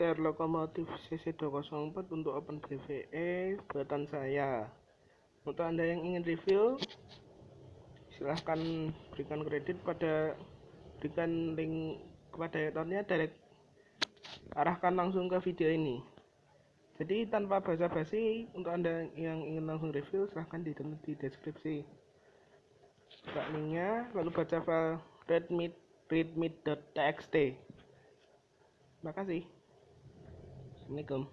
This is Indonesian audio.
share lokomotif CC204 untuk OpenBVE buatan saya. Untuk anda yang ingin review silahkan berikan kredit pada berikan link kepada editornya direct arahkan langsung ke video ini. Jadi tanpa basa-basi untuk anda yang ingin langsung review silahkan didownload di deskripsi buka linknya. Lalu baca file readme readme.txt terima kasih Assalamualaikum.